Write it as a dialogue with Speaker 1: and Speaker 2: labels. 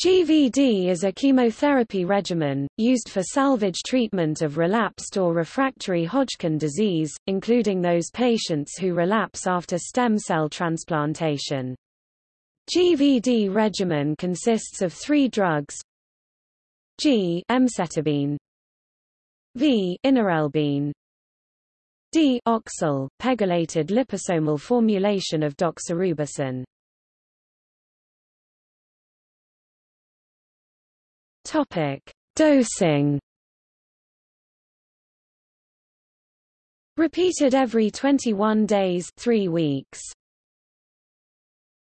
Speaker 1: GVD is a chemotherapy regimen, used for salvage treatment of relapsed or refractory Hodgkin disease, including those patients who relapse after stem cell transplantation. GVD regimen consists of three drugs. G emcitabine V inorelbine D oxal, pegylated liposomal formulation of doxorubicin Topic: Dosing. Repeated every 21 days, 3 weeks.